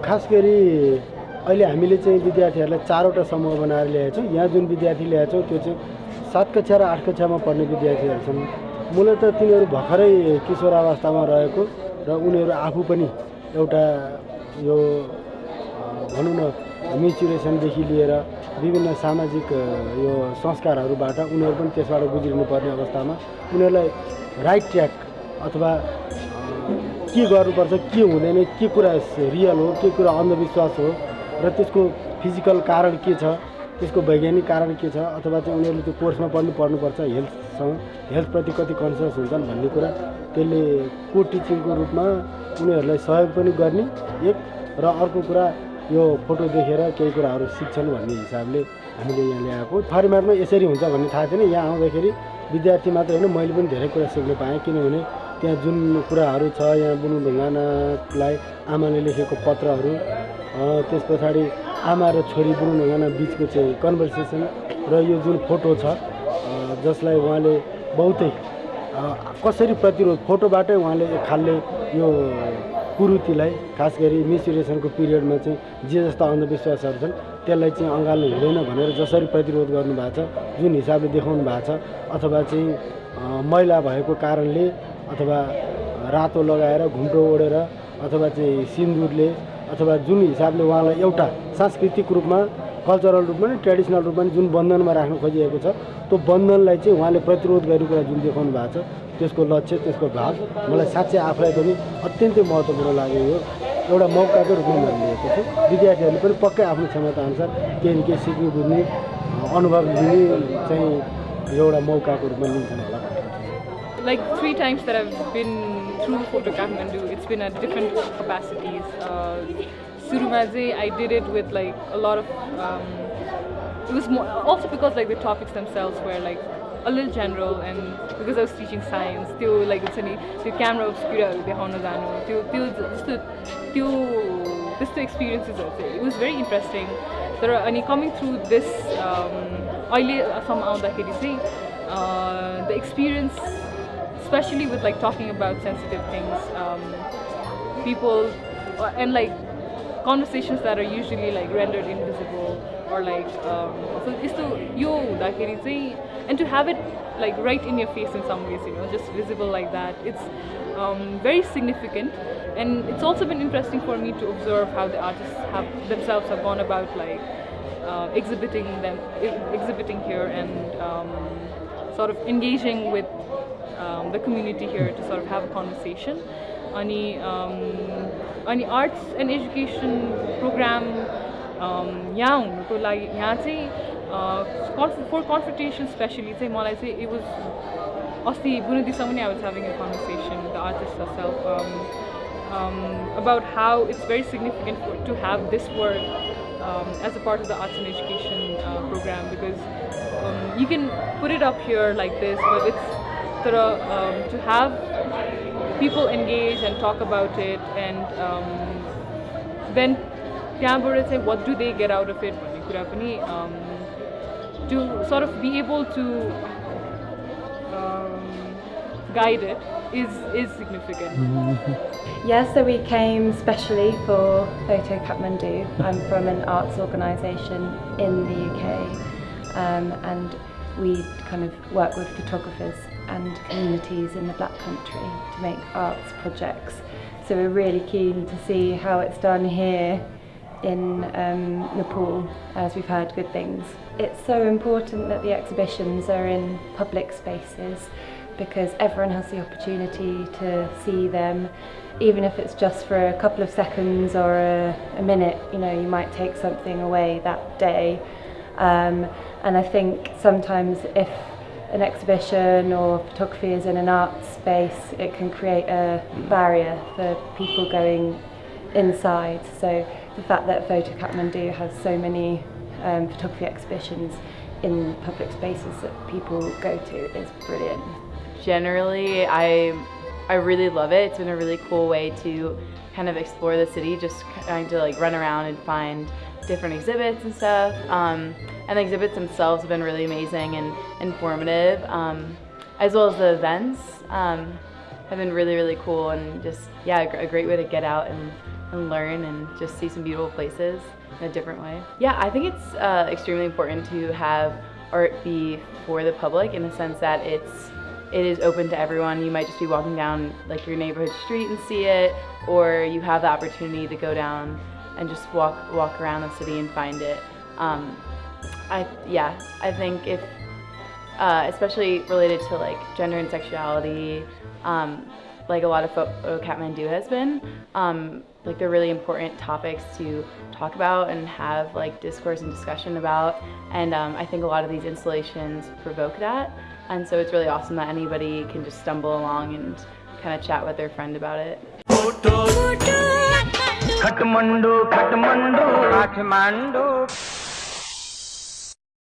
खास गरी अहिले हामीले चाहिँ विद्यार्थीहरूलाई चारवटा समूह बनाएर ल्याएको छौँ। यहाँ जुन विद्यार्थी ल्याएको छौँ त्यो चाहिँ सात कक्षा र आठ कक्षामा पढ्ने विद्यार्थीहरू छन्। मूलत तिनीहरू भर्खरै किशोरावस्थामा रहेको र उनीहरू आफू पनि एउटा यो भनौँ न मेचुरेसनदेखि लिएर विभिन्न सामाजिक यो संस्कारहरूबाट उनीहरू पनि त्यसबाट गुज्रिनु पर्ने अवस्थामा उनीहरूलाई राइट ट्र्याक अथवा के गर्नुपर्छ के हुँदैन के कुरा रियल हो के कुरा अन्धविश्वास हो र त्यसको फिजिकल कारण के छ त्यसको वैज्ञानिक कारण के छ अथवा चाहिँ उनीहरूले त्यो कोर्समा पढ्नु पढ्नुपर्छ हेल्थसँग हेल्थप्रति कति कन्सियस हुन्छन् भन्ने कुरा त्यसले को टिचिङको रूपमा उनीहरूलाई सहयोग पनि गर्ने एक र अर्को कुरा यो फोटो देखेर केही कुराहरू सिक्छन् भन्ने हिसाबले हामीले यहाँ ल्याएको। फर्मेटमा यसरी हुन्छ भन्ने थाहा थिएन यहाँ आउँदाखेरि विद्यार्थी मात्र होइन मैले पनि धेरै कुरा सिक्न पाएँ किनभने त्यहाँ जुन कुराहरू छ यहाँ बुनु ढुङ्गानालाई आमाले लेखेको पत्रहरू त्यस पछाडि आमा र छोरी बुनु ढुङ्गाना बिचको चाहिँ कन्भर्सेसन र यो जुन फोटो छ जसलाई उहाँले बहुतै कसरी प्रतिरोध फोटोबाटै उहाँले एक खालले यो कुरुतिलाई खास गरी मेचुरेसनको पिरियडमा चाहिँ जे जस्ता अन्धविश्वासहरू छन् त्यसलाई चाहिँ अँगाल्नु हुँदैन भनेर जसरी प्रतिरोध गर्नुभएको छ जुन हिसाबले देखाउनु भएको छ अथवा चाहिँ मैला भएको कारणले अथवा रातो लगाएर घुम्टो ओढेर अथवा चाहिँ सिन्दुरले अथवा जुन हिसाबले उहाँलाई एउटा सांस्कृतिक रूपमा कल्चरल रूपमा नि ट्रेडिसनल रूपमा जुन बन्धनमा राख्न खोजिएको छ त्यो बन्धनलाई चाहिँ उहाँले प्रतिरोध गर्ने कुरा जुन देखाउनु भएको छ त्यसको लक्ष्य त्यसको भाग मलाई साँच्चै आफूलाई पनि अत्यन्तै महत्त्वपूर्ण लाग्यो यो एउटा मौकाकै रूपमा मैले लिएको छु। विद्यार्थीहरूले पनि पक्कै आफ्नो क्षमताअनुसार केही न केही सिक्नु बुझ्ने अनुभव लिने चाहिँ एउटा मौकाको रूपमा लिन्छन् होला। like three times that I've been through Photo Kathmandu, it's been at different capacities. Uh, Surumaze, I did it with like a lot of. Um, it was more also because like the topics themselves were like a little general and because I was teaching science, त्यो like it's any त्यो camera obscuraहरू देखाउन जानु त्यो त्यो जस्तो त्यो त्यस्तो एक्सपिरियन्सेसहरू चाहिँ it was very interesting तर अनि coming through this um, अहिलेसम्म आउँदाखेरि चाहिँ uh, the experience especially with like talking about sensitive things um, people uh, and like conversations that are usually like rendered invisible or like um, so it's to yo and to have it like right in your face in some ways you know just visible like that it's um, very significant. And it's also been interesting for me to observe how the artists have themselves have gone about like uh, exhibiting them exhibiting here and um, sort of engaging with um, the community here to sort of have a conversation. Ani, um, अनि arts and education programme यहाँ हुनुको लागि यहाँ चाहिँ कन्फ फर कन्फर्टेसन specially चाहिँ मलाई चाहिँ it was अस्ति बुनुदीसँग पनि I was having a conversation the artist self um, about how it's very significant for, to have this work um, as a part of the arts and education uh, program because um, you can put it up here like this, but it's sort of, um, to have people engage and talk about it and um, then त्यहाँबाट चाहिँ what do they get out of it भन्ने कुरा पनि um, to sort of be able to um, guide it is is significant. Yes, so we came specially for Photo Kathmandu. I'm from an arts organisation in the UK um, and we kind of work with photographers and communities in the Black Country to make arts projects. So we're really keen to see how it's done here in um, Nepal as we've heard good things. It's so important that the exhibitions are in public spaces because everyone has the opportunity to see them even if it's just for a couple of seconds or a, a minute you know you might take something away that day um, and I think sometimes if an exhibition or photography is in an art space it can create a barrier for people going inside so the fact that Photo Kathmandu has so many um, photography exhibitions in public spaces that people go to is brilliant. generally I I really love it. It's been a really cool way to kind of explore the city, just trying to like run around and find different exhibits and stuff. Um, and the exhibits themselves have been really amazing and informative, um, as well as the events um, have been really really cool and just yeah a, great way to get out and and learn and just see some beautiful places in a different way. Yeah, I think it's uh, extremely important to have art be for the public in the sense that it's it is open to everyone. You might just be walking down like your neighborhood street and see it, or you have the opportunity to go down and just walk walk around the city and find it. Um, I yeah, I think if uh, especially related to like gender and sexuality, um, like a lot of Photo Kathmandu has been. Um, like they're really important topics to talk about and have like discourse and discussion about. And um, I think a lot of these installations provoke that. And so it's really awesome that anybody can just stumble along and kind of chat with their friend about it. Kathmandu Kathmandu. Kathmandu